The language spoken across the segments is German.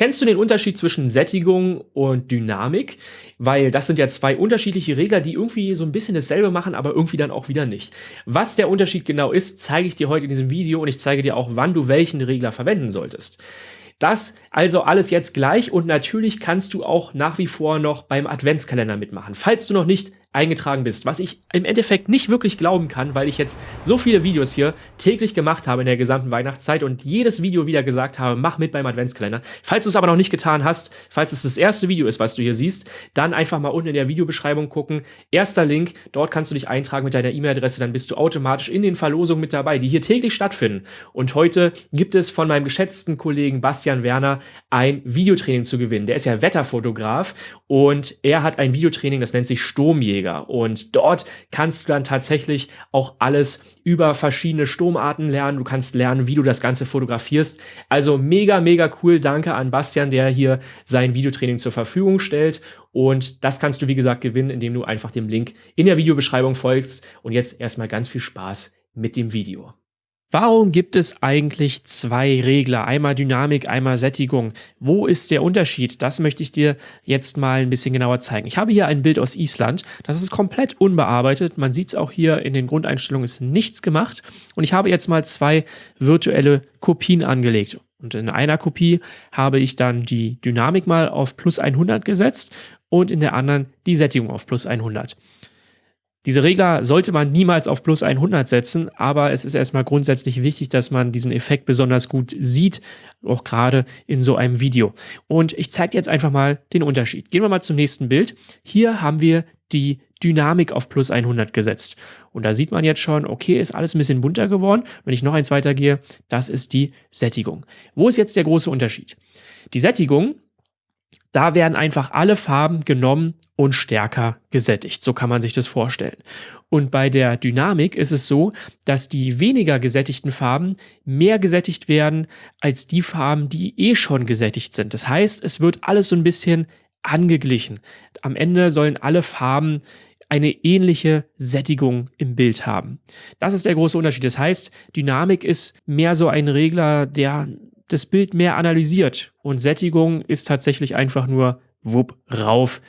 Kennst du den Unterschied zwischen Sättigung und Dynamik? Weil das sind ja zwei unterschiedliche Regler, die irgendwie so ein bisschen dasselbe machen, aber irgendwie dann auch wieder nicht. Was der Unterschied genau ist, zeige ich dir heute in diesem Video und ich zeige dir auch, wann du welchen Regler verwenden solltest. Das also alles jetzt gleich und natürlich kannst du auch nach wie vor noch beim Adventskalender mitmachen. Falls du noch nicht eingetragen bist, was ich im Endeffekt nicht wirklich glauben kann, weil ich jetzt so viele Videos hier täglich gemacht habe in der gesamten Weihnachtszeit und jedes Video wieder gesagt habe, mach mit beim Adventskalender. Falls du es aber noch nicht getan hast, falls es das erste Video ist, was du hier siehst, dann einfach mal unten in der Videobeschreibung gucken. Erster Link, dort kannst du dich eintragen mit deiner E-Mail-Adresse, dann bist du automatisch in den Verlosungen mit dabei, die hier täglich stattfinden. Und heute gibt es von meinem geschätzten Kollegen Bastian Werner ein Videotraining zu gewinnen. Der ist ja Wetterfotograf und er hat ein Videotraining, das nennt sich Sturmjäger. Sturmjäger. Und dort kannst du dann tatsächlich auch alles über verschiedene Sturmarten lernen. Du kannst lernen, wie du das Ganze fotografierst. Also mega, mega cool. Danke an Bastian, der hier sein Videotraining zur Verfügung stellt. Und das kannst du, wie gesagt, gewinnen, indem du einfach dem Link in der Videobeschreibung folgst. Und jetzt erstmal ganz viel Spaß mit dem Video. Warum gibt es eigentlich zwei Regler? Einmal Dynamik, einmal Sättigung. Wo ist der Unterschied? Das möchte ich dir jetzt mal ein bisschen genauer zeigen. Ich habe hier ein Bild aus Island. Das ist komplett unbearbeitet. Man sieht es auch hier in den Grundeinstellungen ist nichts gemacht. Und ich habe jetzt mal zwei virtuelle Kopien angelegt. Und in einer Kopie habe ich dann die Dynamik mal auf plus 100 gesetzt und in der anderen die Sättigung auf plus 100. Diese Regler sollte man niemals auf plus 100 setzen, aber es ist erstmal grundsätzlich wichtig, dass man diesen Effekt besonders gut sieht, auch gerade in so einem Video. Und ich zeige jetzt einfach mal den Unterschied. Gehen wir mal zum nächsten Bild. Hier haben wir die Dynamik auf plus 100 gesetzt. Und da sieht man jetzt schon, okay, ist alles ein bisschen bunter geworden. Wenn ich noch eins weitergehe, das ist die Sättigung. Wo ist jetzt der große Unterschied? Die Sättigung da werden einfach alle Farben genommen und stärker gesättigt. So kann man sich das vorstellen. Und bei der Dynamik ist es so, dass die weniger gesättigten Farben mehr gesättigt werden als die Farben, die eh schon gesättigt sind. Das heißt, es wird alles so ein bisschen angeglichen. Am Ende sollen alle Farben eine ähnliche Sättigung im Bild haben. Das ist der große Unterschied. Das heißt, Dynamik ist mehr so ein Regler, der das Bild mehr analysiert. Und Sättigung ist tatsächlich einfach nur wupp, rauf,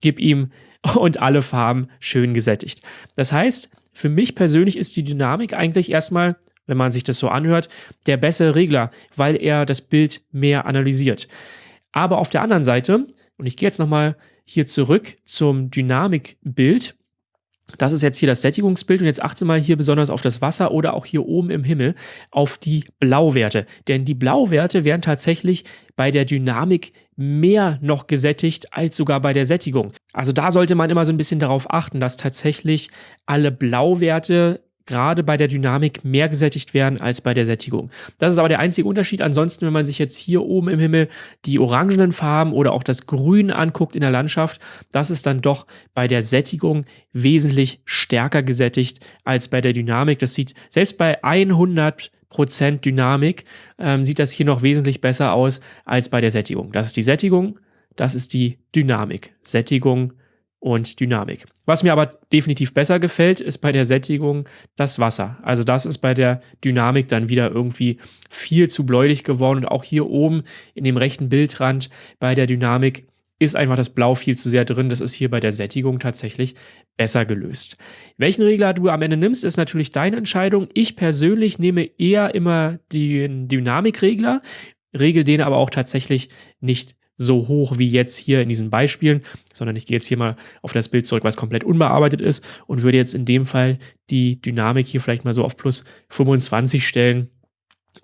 gib ihm und alle Farben schön gesättigt. Das heißt, für mich persönlich ist die Dynamik eigentlich erstmal, wenn man sich das so anhört, der bessere Regler, weil er das Bild mehr analysiert. Aber auf der anderen Seite, und ich gehe jetzt nochmal hier zurück zum Dynamikbild, das ist jetzt hier das Sättigungsbild und jetzt achte mal hier besonders auf das Wasser oder auch hier oben im Himmel auf die Blauwerte. Denn die Blauwerte werden tatsächlich bei der Dynamik mehr noch gesättigt als sogar bei der Sättigung. Also da sollte man immer so ein bisschen darauf achten, dass tatsächlich alle Blauwerte gerade bei der Dynamik mehr gesättigt werden als bei der Sättigung. Das ist aber der einzige Unterschied. Ansonsten, wenn man sich jetzt hier oben im Himmel die orangenen Farben oder auch das Grün anguckt in der Landschaft, das ist dann doch bei der Sättigung wesentlich stärker gesättigt als bei der Dynamik. Das sieht selbst bei 100 Prozent Dynamik ähm, sieht das hier noch wesentlich besser aus als bei der Sättigung. Das ist die Sättigung, das ist die Dynamik. Sättigung, und Dynamik. Was mir aber definitiv besser gefällt, ist bei der Sättigung das Wasser. Also das ist bei der Dynamik dann wieder irgendwie viel zu bläulich geworden. Und auch hier oben in dem rechten Bildrand bei der Dynamik ist einfach das Blau viel zu sehr drin. Das ist hier bei der Sättigung tatsächlich besser gelöst. Welchen Regler du am Ende nimmst, ist natürlich deine Entscheidung. Ich persönlich nehme eher immer den Dynamikregler, regel den aber auch tatsächlich nicht so hoch wie jetzt hier in diesen Beispielen, sondern ich gehe jetzt hier mal auf das Bild zurück, was komplett unbearbeitet ist und würde jetzt in dem Fall die Dynamik hier vielleicht mal so auf plus 25 stellen.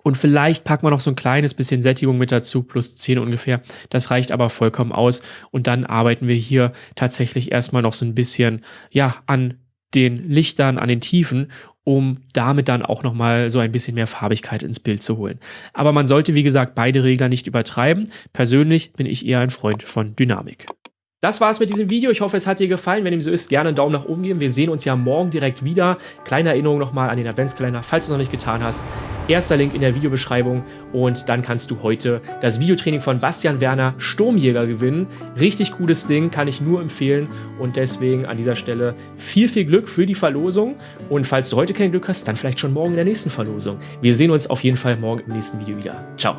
Und vielleicht packen wir noch so ein kleines bisschen Sättigung mit dazu, plus 10 ungefähr. Das reicht aber vollkommen aus. Und dann arbeiten wir hier tatsächlich erstmal noch so ein bisschen, ja, an den Lichtern, an den Tiefen um damit dann auch nochmal so ein bisschen mehr Farbigkeit ins Bild zu holen. Aber man sollte, wie gesagt, beide Regler nicht übertreiben. Persönlich bin ich eher ein Freund von Dynamik. Das war's mit diesem Video. Ich hoffe, es hat dir gefallen. Wenn dem so ist, gerne einen Daumen nach oben geben. Wir sehen uns ja morgen direkt wieder. Kleine Erinnerung nochmal an den Adventskalender, falls du es noch nicht getan hast. Erster Link in der Videobeschreibung und dann kannst du heute das Videotraining von Bastian Werner Sturmjäger gewinnen. Richtig cooles Ding, kann ich nur empfehlen und deswegen an dieser Stelle viel, viel Glück für die Verlosung und falls du heute kein Glück hast, dann vielleicht schon morgen in der nächsten Verlosung. Wir sehen uns auf jeden Fall morgen im nächsten Video wieder. Ciao.